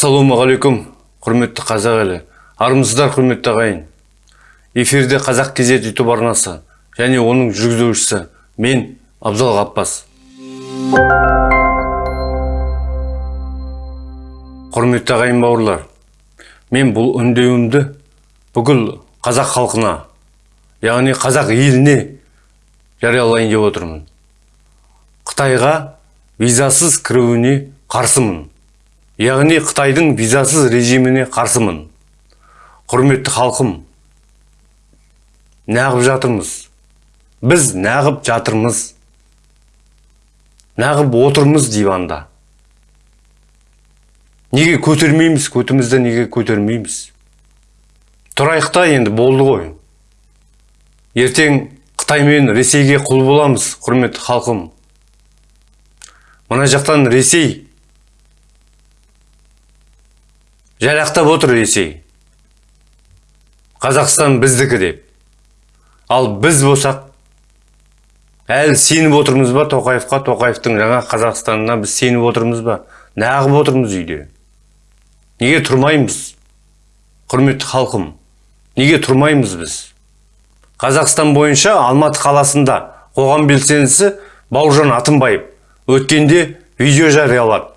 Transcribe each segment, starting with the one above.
ассалаумағалейкум құрметті қазақ елі. Армысыздар құрметті ағайын. Эфирде қазақ кезет ютуб арнасы және оның жүргізушісі мен абзал ғаппас құрметті ағайын бауырлар мен бұл үндеуімді бүкіл қазақ халқына яғни қазақ еліне жариялайын деп отырмын. Қытайға визасыз кіруіне қарсымын. Яғни қытайдың визасыз режиміне қарсымын. Құрметті халқым нағып жатырмыз. Біз нағып жатырмыз. Нағып отырмыз диванда. Неге көтермейміз? Көтімізді неге көтермейміз? Тұрайық та енді болды ғой. Ертең қытай мен ресейге құл боламыз құрметті халқым. Мына жақтан ресей жарақтап отыр ресей қазақстан біздікі деп. Ал біз болсақ әлі сеніп отырмыз ба тоқаевқа? Тоқаевтың жаңа қазақстанына біз сеніп отырмыз ба? Нағып отырмыз үйде. Неге тұрмаймыз құрметті халқым? Неге тұрмаймыз біз? Қазақстан бойынша алматы қаласында қоғам белсендісі бауыржан атымбаев өткенде видео жариялады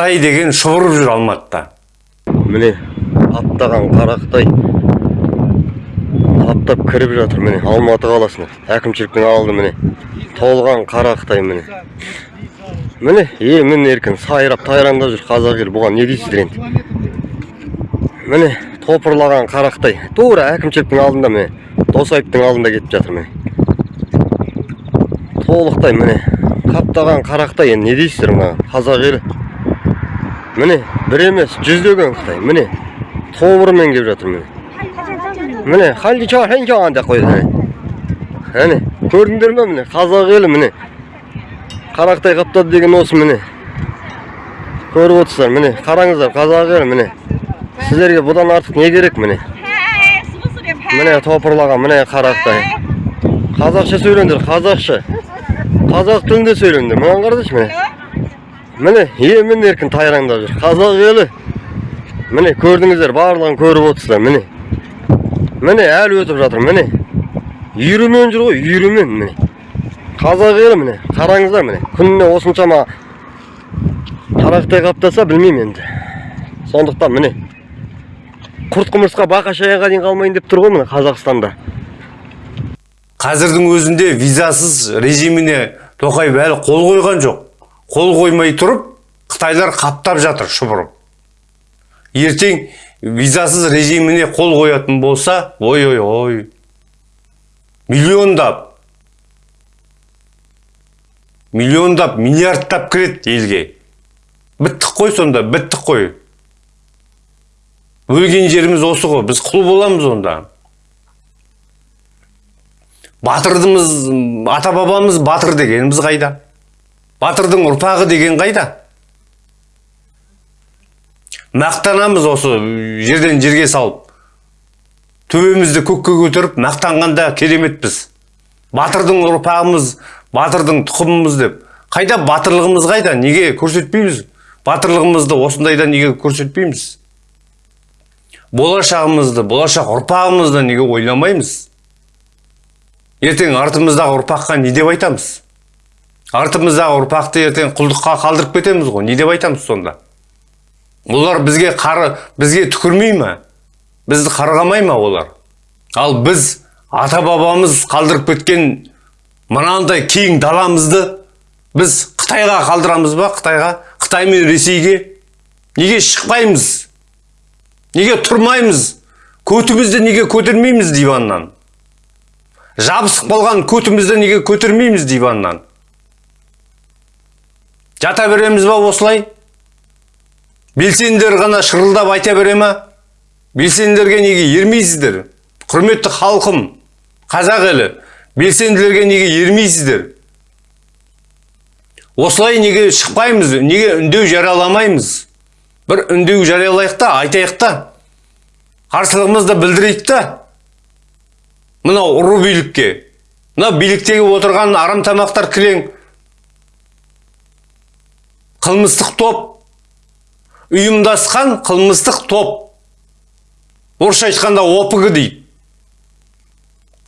қытай деген шұбырып жүр алматыда. Міне аптаған қарақтай аптап кіріп жатыр міне алматы қаласына. Әкімшіліктің алды міне. Толған қарақтай міне. Міне емін еркін сайрап тайраңдап жүр қазақ елі. Бұған не дейсіздер енді? Міне топырлаған қарақтай. Тура әкімшіліктің алдында міне досаевтың алдында кетіп жатыр міне. Толықтай міне қаптаған қарақтай енді не дейсіздер мына қазақ елі? Міне бір емес жүздеген қытай міне тобырмен келіп жатыр міне. Міне халдичан деп қойды. Міне көрдіңдер ме міне қазақ елі міне. Қарақтай қаптады деген осы міне. Көріп отырсыздар міне қараңыздар қазақ елі міне. Сіздерге бұдан артық не керек міне? Міне топырлаған міне қарақтай. Қазақша сөйлеңдер қазақша. Қазақ тілінде сөйлеңдер мынаны қарашы міне. Міне емін еркін тайраңдап жүр қазақ елі. Міне көрдіңіздер барлығын көріп отырсыздар міне. Міне әлі өтіп жатыр міне. Үйірімен жүр ғой үйірімен міне. Қазақ елі міне қараңыздар міне. Күніне осыншама қарақтай қаптаса білмеймін енді. Сондықтан міне. Құрт құмырсқа бақа шаяға дейін қалмайын деп тұр ғой міне қазақстанда. Қазірдің өзінде визасыз режиміне тоқаев әлі қол қойған жоқ. Қол қоймай тұрып қытайлар қаптап жатыр шұбырып. Ертең визасыз режиміне қол қоятын болса ой ой ой миллиондап миллиондап миллиардтап кіреді елге. Біттік қой сонда біттік қой. Өлген жеріміз осы ғой біз құл боламыз онда. Батырдымыз ата бабамыз батыр дегеніміз қайда? Батырдың ұрпағы деген қайда? Мақтанамыз осы жерден жерге салып. Төбемізді көкке көтеріп мақтанғанда кереметпіз. Батырдың ұрпағымыз батырдың тұқымымыз деп. Қайда? Батырлығымыз қайда? Неге көрсетпейміз? Батырлығымызды осындайда неге көрсетпейміз? Болашағымызды болашақ ұрпағымызды неге ойламаймыз? Ертең артымыздағы ұрпаққа не деп айтамыз? Артымыздағы ұрпақты ертең құлдыққа қалдырып кетеміз ғой. Не деп айтамыз сонда? Олар бізге қары бізге түкірмей ма? Бізді қарғамай ма олар? Ал біз ата бабамыз қалдырып кеткен мынандай кең даламызды біз қытайға қалдырамыз ба? Қытайға? Қытай мен ресейге? Неге шықпаймыз? Неге тұрмаймыз? Көтімізді неге көтермейміз диваннан? Жабысып қалған көтімізді неге көтермейміз диваннан? Жата береміз ба осылай? Белсенділер ғана шырылдап айта бере ма? Белсенділерге неге ермейсіздер? Құрметті халқым қазақ елі белсенділерге неге ермейсіздер? Осылай неге шықпаймыз неге үндеу жарияламаймыз? Бір үндеу жариялайық та айтайық та. Қарсылығымызды білдірейік та. Мынау ұры билікке. Мына биліктегі отырған арамтамақтар кілең. Қылмыстық топ. Ұйымдасқан қылмыстық топ. Орысша айтқанда опг дейді.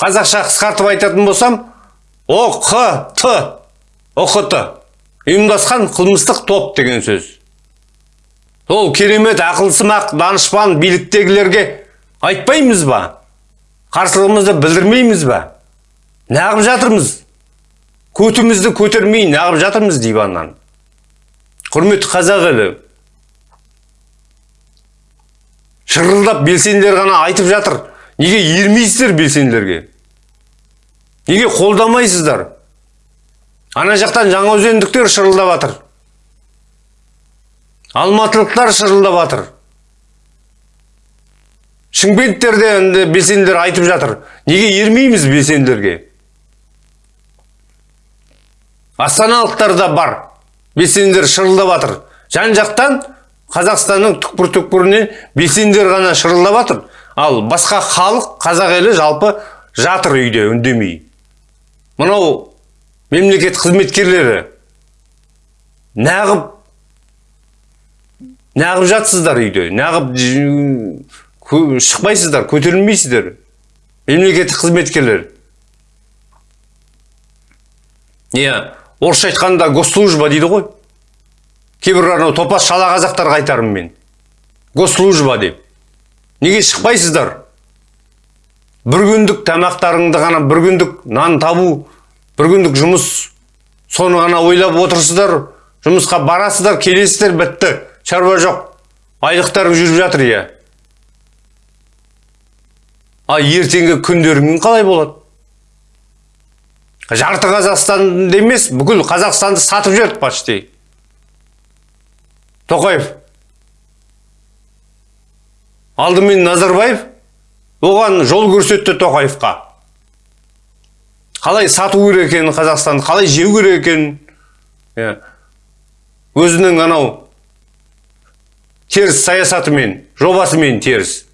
Қазақша қысқартып айтатын болсам оқт оқт ұйымдасқан қылмыстық топ деген сөз. Сол керемет ақылсымақ данышпан биліктегілерге айтпаймыз ба? Қарсылығымызды білдірмейміз ба? Неғып жатырмыз? Көтімізді көтермей неғып жатырмыз диваннан құрметті қазақ елі шырылдап белсенділер ғана айтып жатыр. Неге ермейсіздер белсенділерге? Неге қолдамайсыздар? Ана жақтан жаңаөзендіктер шырылдап жатыр алматылықтар шырылдап жатыр шымкенттерде енді белсенділер айтып жатыр. Неге ермейміз белсенділерге? Астаналықтар да бар. Белсенділер шырылдап жан жақтан қазақстанның түкпір түкпірінен белсенділер ғана шырылдап жатыр ал басқа халық қазақ елі жалпы жатыр үйде үндемей. Мынау мемлекет қызметкерлері неғып неғып жатсыздар үйде кө- шықпайсыздар көтерілмейсіздер. Мемлекеттік қызметкерлер. Иә. Орысша айтқанда госслужба дейді ғой. Кейбір анау топас шала қазақтарға айтармын мен. Госслужба деп. Неге шықпайсыздар? Бір күндік тамақтарыңды ғана бір күндік нан табу бір күндік жұмыс соны ғана ойлап отырсыздар жұмысқа барасыздар келесіздер бітті. Шаруа жоқ. Айлықтарың жүріп жатыр иә. Ал ертеңгі күндерің қалай болады? Жарты қазақстанды емес бүкіл қазақстанды сатып жіберді почти. Тоқаев. Алдымен назарбаев оған жол көрсетті тоқаевқа. Қалай сату керек екенін қазақстанды қалай жеу керек екенін иә. өзінің анау теріс саясатымен жобасымен теріс.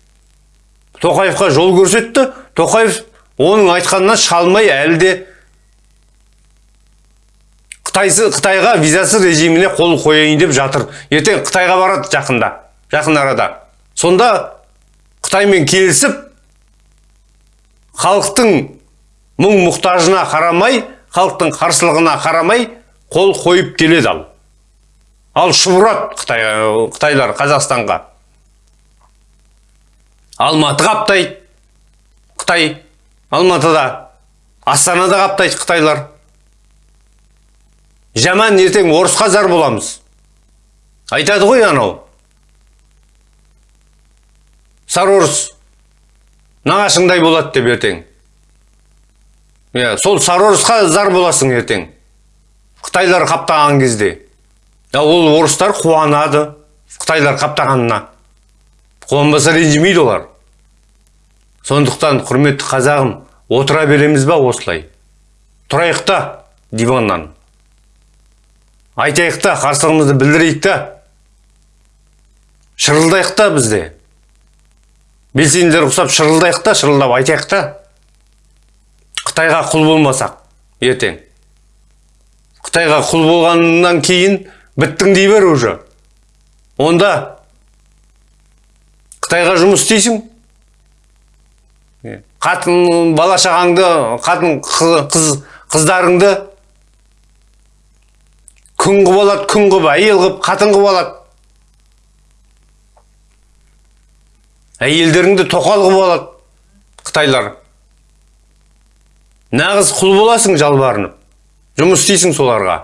Тоқаевқа жол көрсетті. Тоқаев оның айтқанынан шалмай әлі де қытайсы қытайға визасыз режиміне қол қояйын деп жатыр. Ертең қытайға барады жақында жақын арада. Сонда қытаймен келісіп халықтың мұң мұқтажына қарамай халықтың қарсылығына қарамай қол қойып келеді ал. Ал шұбырады қытай қытайлар қазақстанға. Алматы қаптайды қытай. Алматыда астанада қаптайды қытайлар. Жаман ертең орысқа зар боламыз. Айтады ғой анау. Сарорыс нағашыңдай болады деп ертең. Иә сол сарорысқа зар боласың ертең. Қытайлар қаптаған кезде. Ол орыстар қуанады қытайлар қаптағанына. Қуанбаса ренжімейді олар. Сондықтан құрметті қазағым отыра береміз ба осылай? Тұрайық та диваннан. Айтайық та қарсылығымызды білдірейік та. Шырылдайық та бізде. Белсенділер ұқсап шырылдайық та шырылдап айтайық та. Қытайға құл болмасақ ертең. Қытайға құл болғаннан кейін біттің дей бер уже. Онда қытайға жұмыс істейсің. Қатын бала шағаңды қатын қыз қыздарыңды күң қылып алады күң қылып әйел қылып қатын қылып алады әйелдеріңді тоқал қылып алады қытайлар. Нағыз құл боласың жалбарынып. Жұмыс істейсің соларға.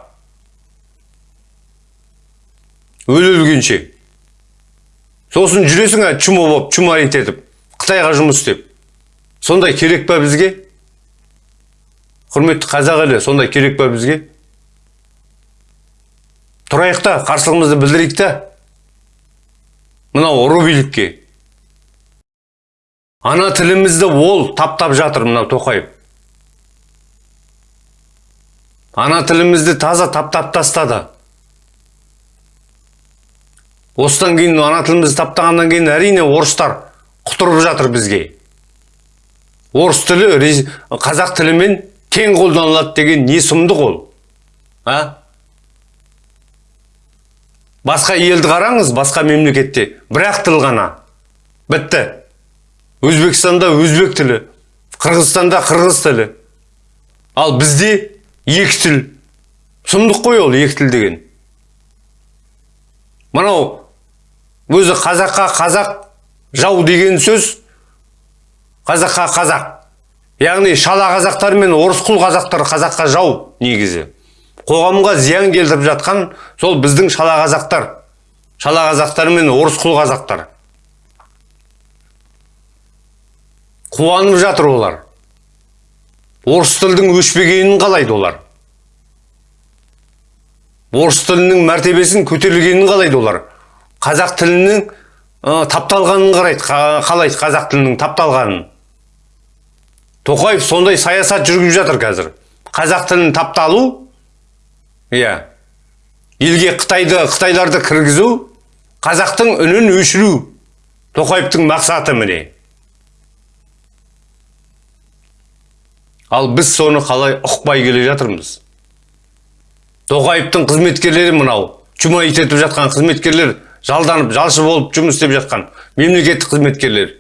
Өле өлгенше. Сосын жүресің ә, чумо болып чумарит етіп қытайға жұмыс істеп. Сондай керек па бізге? Құрметті қазақ елі сондай керек па бізге? Тұрайық та қарсылығымызды білдірейік та. Мынау ұры билікке ана тілімізді ол таптап жатыр мынау тоқаев. Ана тілімізді таза таптап тастады. Осыдан кейін ана тілімізді таптағаннан кейін әрине орыстар құтырып жатыр бізге. Орыс тілі қазақ тілімен тең қолданылады деген не сұмдық ол а? Басқа елді қараңыз басқа мемлекетте. Бір ақ тіл ғана. Бітті. Өзбекстанда өзбек тілі қырғызстанда қырғыз тілі. Ал бізде екі тіл. Сұмдық қой ол екі тіл деген. Мынау өзі қазаққа қазақ жау деген сөз қазаққа қазақ. Яғни шала қазақтар мен орысқұл қазақтар қазаққа жау негізі. Қоғамға зиян келтіріп жатқан сол біздің шала қазақтар. Шала қазақтар мен орысқұл қазақтар. Қуанып жатыр олар. Орыс тілдің өшпегенін қалайды олар. Орыс тілінің мәртебесін көтерілгенін қалайды олар. Қазақ тілінің ә, тапталғанын қарайды қа- қалайды қазақ тілінің тапталғанын. Тоқаев сондай саясат жүргізіп жатыр қазір. Қазақ тілін тапталу иә. елге қытайды қытайларды кіргізу қазақтың үнін өшіру тоқаевтың мақсаты міне. Ал біз соны қалай ұқпай келе жатырмыз? Тоқаевтың қызметкерлері мынау чумайт етіп жатқан қызметкерлер жалданып жалшы болып жұмыс істеп жатқан мемлекеттік қызметкерлер.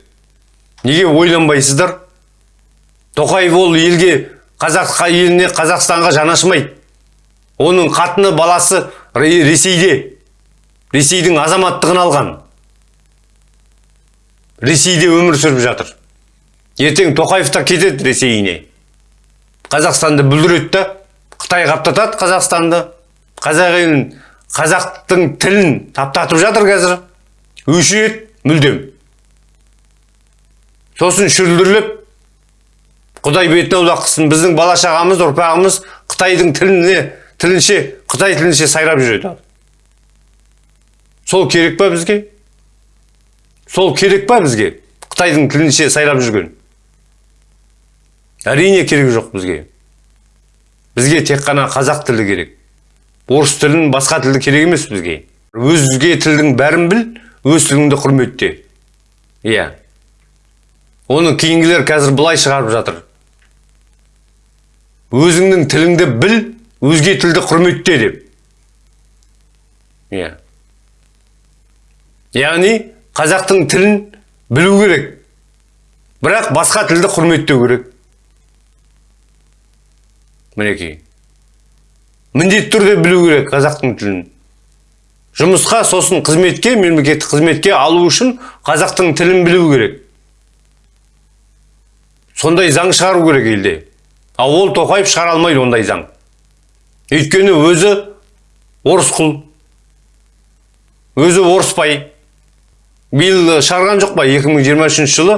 Неге ойланбайсыздар? Тоқаев ол елге қазақ еліне қазақстанға жанашымайды оның қатыны баласы Ре- ресейде. Ресейдің азаматтығын алған. Ресейде өмір сүріп жатыр. Ертең тоқаев та кетеді ресейіне. Қазақстанды бүлдіреді да қытай қаптатады қазақстанды. Қазақ елін қазақтың тілін таптатып жатыр қазір. Өшіреді мүлдем. Сосын шүлдірлеп құдай бетін аулақ қылсын. Біздің бала шағамыз ұрпағымыз қытайдың тіліне тілінше қытай тілінше сайрап жүреді сол керек па бізге? Сол керек па бізге? Қытайдың тілінше сайрап жүрген. Әрине керек жоқ бізге. Бізге тек қана қазақ тілі керек. Орыс тілін басқа тілді керек емес бізге. Өзге тілдің бәрін біл өз тіліңді құрметте. Иә. Оны кейінгілер қазір былай шығарып жатыр. Өзіңнің тіліңді біл өзге тілді құрметте деп. Иә. Яғни қазақтың тілін білу керек. Бірақ басқа тілді құрметтеу керек. Мінекей. Міндетті түрде білу керек қазақтың тілін. Жұмысқа сосын қызметке мемлекеттік қызметке алу үшін қазақтың тілін білу керек. Сондай заң шығару керек елде. Ал ол тоқаев шығара алмайды ондай заң. Өйткені өзі орысқұл өзі орыспай биыл шығарған жоқ па? 2023 жылы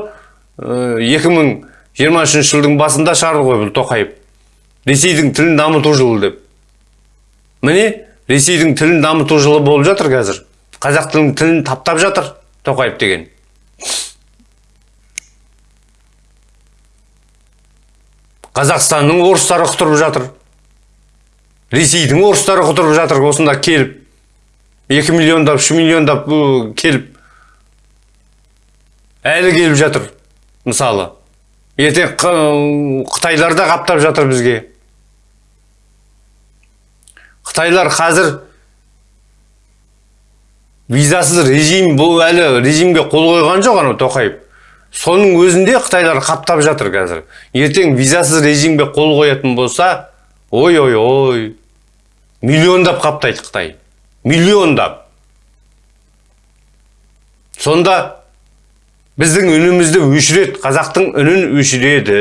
э, 2023 жылдың басында шығарды ғой бұл тоқаев. Ресейдің тілін дамыту жылы деп. Міне ресейдің тілін дамыту жылы болып жатыр қазір. Қазақ тілінің тілін таптап жатыр тоқаев деген. Қазақстанның орыстары құтырып жатыр. Ресейдің орыстары құтырып жатыр осында келіп 2 миллиондап 3 миллиондап келіп әлі келіп жатыр мысалы. Ертең қытайлар да қаптап жатыр бізге. Қытайлар қазір визасыз режим бұл әлі режимге қол қойған жоқ анау тоқаев. Соның өзінде қытайлар қаптап жатыр қазір. Ертең визасыз режимге қол қоятын болса ой ой ой миллиондап қаптайды қытай миллиондап сонда біздің үнімізді өшіреді қазақтың үнін өшіреді.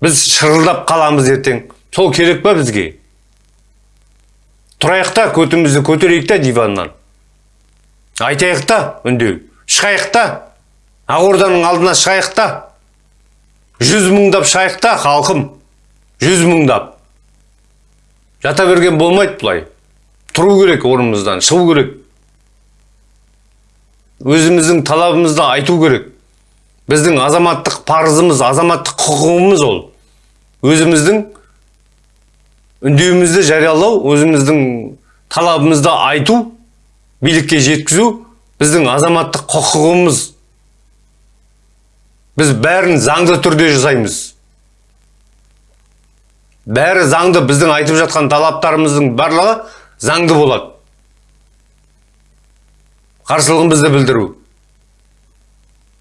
Біз шырылдап қаламыз ертең. Сол керек па бізге? Тұрайық та көтімізді көтерейік та диваннан. Айтайық та үндеу. Шығайық та. Ақорданың алдына шығайық та. Жүз мыңдап шығайық та халқым. Жүз мыңдап жата берген болмайды бұлай. Тұру керек орнымыздан шығу керек. Өзіміздің талабымызды айту керек. Біздің азаматтық парызымыз азаматтық құқығымыз ол. Өзіміздің үндеуімізді жариялау өзіміздің талабымызды айту билікке жеткізу біздің азаматтық құқығымыз. Біз бәрін заңды түрде жасаймыз. Бәрі заңды. біздің айтып жатқан талаптарымыздың барлығы заңды болады. Қарсылығымызды білдіру.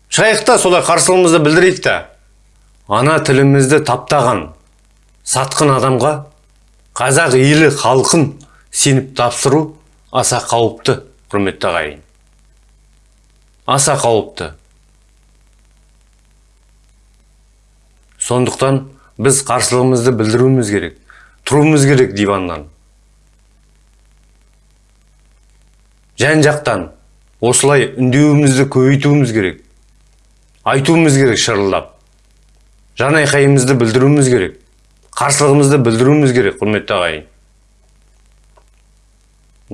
Шығайық та солай қарсылығымызды білдірейік та. Ана тілімізді таптаған сатқын адамға қазақ елі халқын сеніп тапсыру аса қауіпті құрметті ағайын. Аса қауіпті. Сондықтан біз қарсылығымызды білдіруіміз керек тұруымыз керек диваннан жан жақтан осылай үндеуімізді көбейтуіміз керек айтуымыз керек шырылдап жан айқайымызды білдіруіміз керек қарсылығымызды білдіруіміз керек құрметті ағайын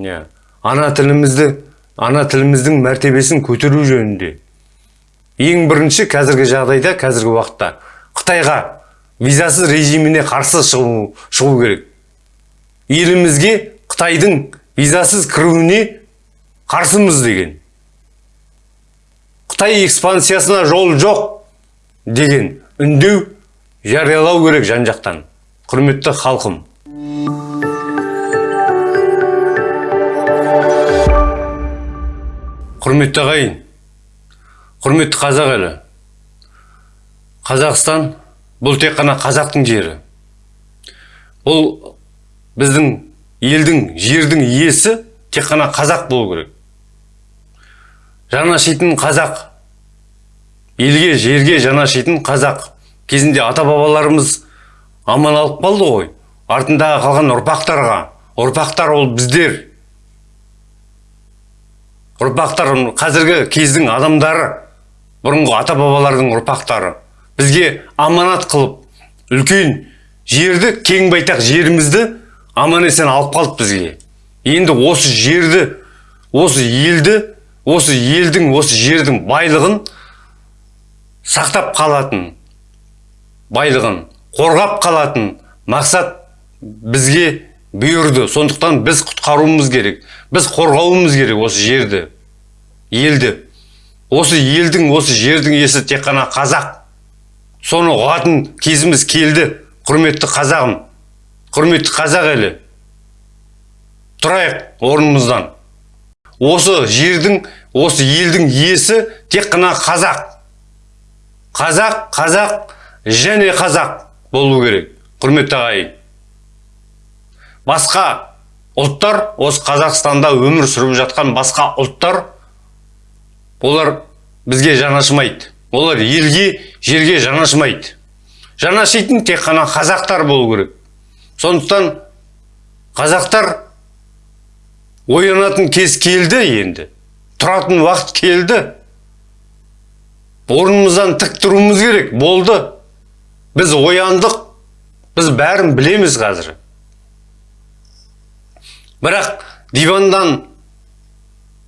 иә ана тілімізді ана тіліміздің мәртебесін көтеру жөнінде ең бірінші қазіргі жағдайда қазіргі уақытта қытайға визасыз режиміне қарсы шығу, шығу керек. Елімізге қытайдың визасыз кіруіне қарсымыз деген. Қытай экспансиясына жол жоқ деген үндеу жариялау керек жан жақтан. Құрметті халқым. Құрметті ағайын құрметті қазақ елі. Қазақстан бұл тек қана қазақтың жері. Бұл біздің елдің жердің иесі тек қана қазақ болу керек. Жанашитын қазақ елге жерге жанашитын қазақ. Кезінде ата бабаларымыз аман алып қалды ғой. Артындағы қалған ұрпақтарға. Ұрпақтар ол біздер. Ұрпақтар қазіргі кездің адамдары бұрынғы ата бабалардың ұрпақтары. Бізге аманат қылып үлкен жерді кең байтақ жерімізді аман есен алып қалды бізге. Енді осы жерді осы елді осы елдің осы жердің байлығын сақтап қалатын байлығын қорғап қалатын мақсат бізге бұйырды. Сондықтан біз құтқаруымыз керек біз қорғауымыз керек осы жерді елді. Осы елдің осы жердің иесі тек қана қазақ. Соны ұғатын кезіміз келді. Құрметті қазағым. Құрметті қазақ елі. Тұрайық орнымыздан. Осы жердің осы елдің иесі тек қана қазақ. Қазақ қазақ және қазақ болу керек құрметті ағайын. Басқа ұлттар осы қазақстанда өмір сүріп жатқан басқа ұлттар олар бізге жанашымайды. Олар елге жерге жанашымайды жанашитын тек қана қазақтар болу керек. Сондықтан қазақтар оянатын кез келді енді. Тұратын уақыт келді. Орнымыздан тік тұруымыз керек болды. Біз ояндық біз бәрін білеміз қазір. Бірақ дивандан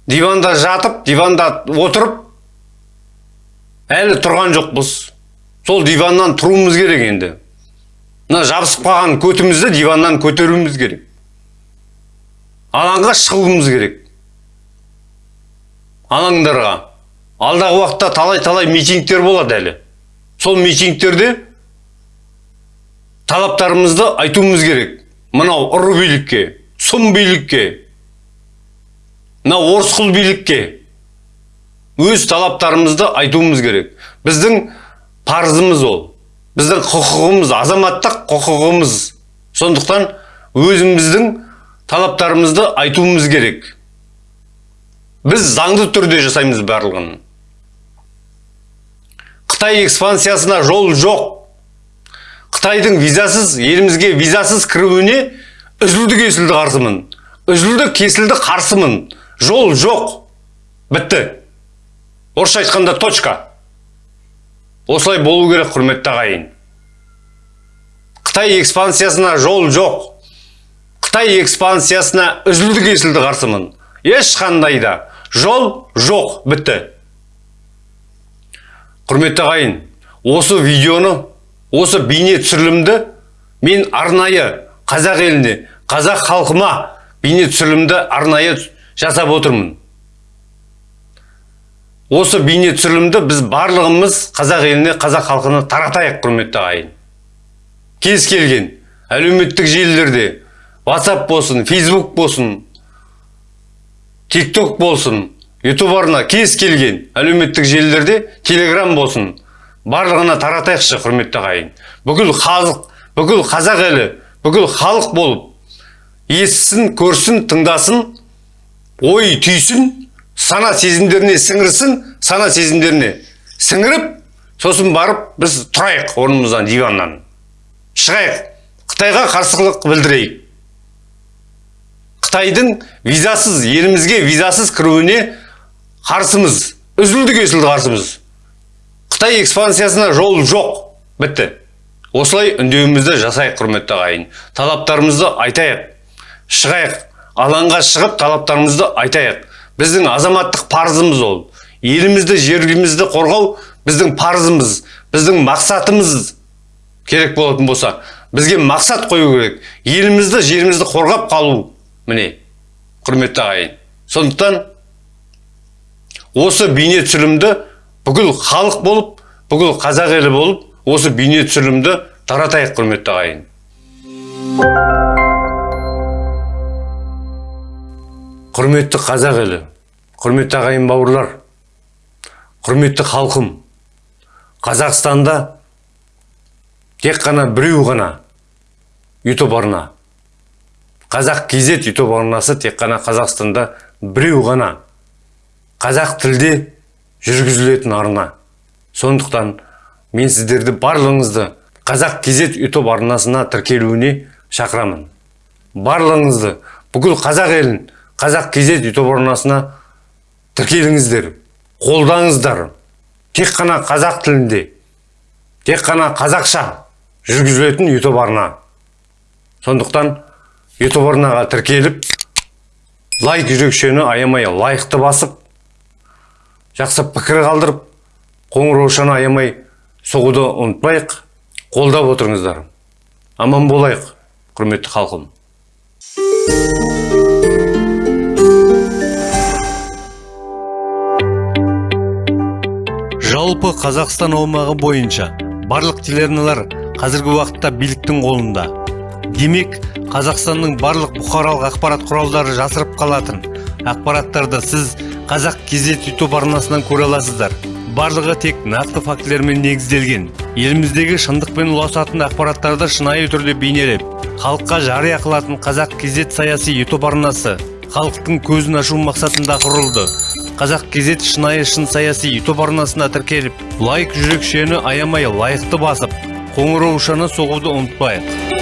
диванда жатып диванда отырып әлі тұрған жоқпыз. Сол диваннан тұруымыз керек енді. Мына жабысып қалған көтімізді диваннан көтеруіміз керек. Алаңға шығуымыз керек. Алаңдарға. Алдағы уақытта талай талай митингтер болады әлі. Сол митингтерде талаптарымызды айтуымыз керек. Мынау ұры билікке сұм билікке мынау орысқұл билікке. Өз талаптарымызды айтуымыз керек. Біздің парызымыз ол. Біздің құқығымыз азаматтық құқығымыз. Сондықтан өзіміздің талаптарымызды айтуымыз керек. Біз заңды түрде жасаймыз барлығын. Қытай экспансиясына жол жоқ. Қытайдың визасыз елімізге визасыз кіруіне үзілді кесілді қарсымын. Үзілді кесілді қарсымын. Жол жоқ. Бітті. Орысша айтқанда точка. Осылай болу керек құрметті ағайын. Қытай экспансиясына жол жоқ. Қытай экспансиясына үзілді кесілді қарсымын. Ешқандай да жол жоқ бітті. Құрметті ағайын осы видеоны осы бейне түсірілімді мен арнайы қазақ еліне қазақ халқыма бейне түсірілімді арнайы жасап отырмын. Осы бейне түсірілімді біз барлығымыз қазақ еліне қазақ халқына таратайық құрметті ағайын. Кез келген әлеуметтік желілерде WhatsApp болсын Facebook болсын TikTok болсын ютуб арна кез келген әлеуметтік желілерде телеграм болсын барлығына таратайықшы құрметті ағайын. Бүкіл халық бүкіл қазақ елі бүкіл халық болып естісін көрсін тыңдасын ой түйсін сана сезімдеріне сіңірсін сана сезімдеріне сіңіріп сосын барып біз тұрайық орнымыздан диваннан шығайық қытайға қарсылық білдірейік қытайдың визасыз елімізге визасыз кіруіне қарсымыз үзілді кесілді қарсымыз қытай экспансиясына жол жоқ бітті осылай үндеуімізді жасайық құрметті ағайын талаптарымызды айтайық шығайық алаңға шығып талаптарымызды айтайық біздің азаматтық парызымыз ол. Елімізді жерімізді қорғау біздің парызымыз біздің мақсатымыз керек болатын болса бізге мақсат қою керек. Елімізді жерімізді қорғап қалу міне құрметті ағайын. Сондықтан осы бейне түсірілімді бүкіл халық болып бүкіл қазақ елі болып осы бейне түсірілімді таратайық құрметті ағайын. Құрметті қазақ елі құрметті ағайын бауырлар құрметті халқым қазақстанда тек қана біреу ғана ютуб арна қазақ kz ютуб арнасы тек қана қазақстанда біреу ғана қазақ тілде жүргізілетін арна. Сондықтан мен сіздерді барлығыңызды қазақ kz ютуб арнасына тіркелуіне шақырамын. Барлығыңызды бүкіл қазақ елін қазақ kz ютуб арнасына тіркеліңіздер қолдаңыздар. Тек қана қазақ тілінде тек қана қазақша жүргізілетін ютуб арна. Сондықтан ютуб арнаға тіркеліп лайк жүрекшені аямай лайықты басып жақсы пікір қалдырып қоңыраушаны аямай соғуды ұмытпайық қолдап отырыңыздар. Аман болайық құрметті халқым. Жалпы қазақстан аумағы бойынша барлық телеарналар қазіргі уақытта биліктің қолында. Демек қазақстанның барлық бұқаралық ақпарат құралдары жасырып қалатын ақпараттарды сіз қазақ kz ютуб арнасынан көре аласыздар. Барлығы тек нақты фактілермен негізделген. Еліміздегі шындықпен ұласатын ақпараттарды шынайы түрде бейнелеп халыққа жария қылатын қазақ kz саяси ютуб арнасы халықтың көзін ашу мақсатында құрылды. Қазақ kz шынайы шын саяси ютуб арнасына тіркеліп лайк жүрекшені аямай лайықты басып қоңыраушаны соғуды ұмытпайық.